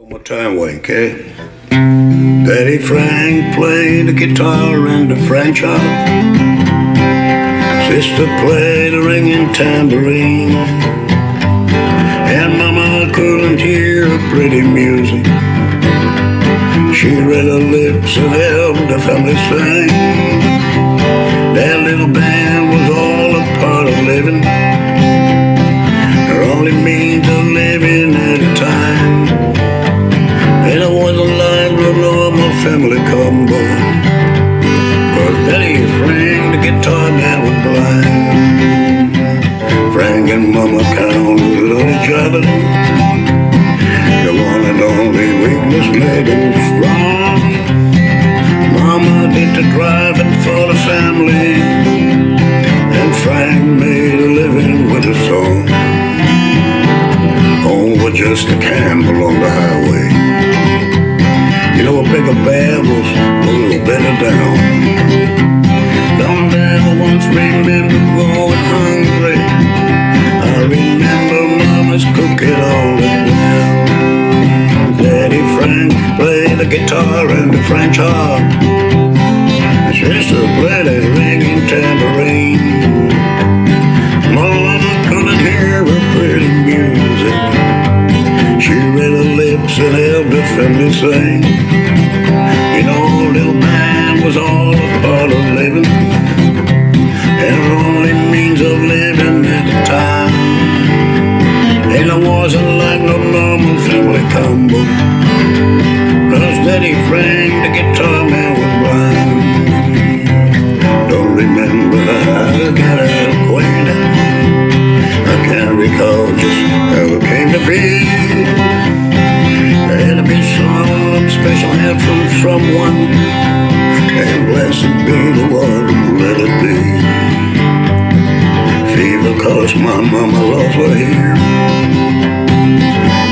One more time, okay? Daddy Frank played the guitar and the French harp. Sister played the ringing tambourine. And Mama couldn't hear pretty music. She read her lips and helped the family sing. Family combo. Cause Daddy Frank, the guitar man, was blind. Frank and Mama counted on each other. The one and only weakness made him strong. Mama did the driving for the family. And Frank made a living with a song. Oh, Home was just a gamble on the highway. Bigger was a little better down. Don't ever once remember going hungry. I remember Mama's cooking all the well. Daddy Frank played the guitar and the French harp. Sister played a ringing tambourine. Helped the family sing. You know, little man was all a part of living, and her only means of living at the time. And it wasn't like no normal family combo. Cause Daddy Frank, someone, and blessed be the one who let it be. Fever caused my mama lost her hair.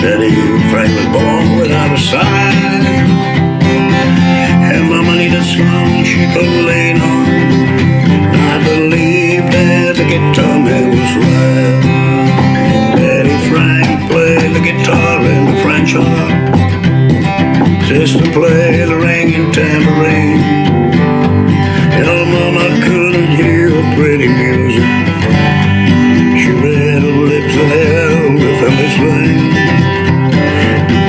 Daddy Frank born without a sign, and mama needed someone she could lean on. I believe that the guitar man was right. Daddy Frank played the guitar in the French harp tambourine. Hell, Mom, I couldn't hear her pretty music. She read her lips and held her family swing.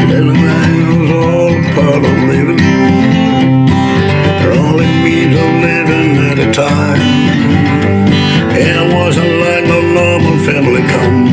Little man was all part of living. Her only means of living at a time. And it wasn't like no normal family come.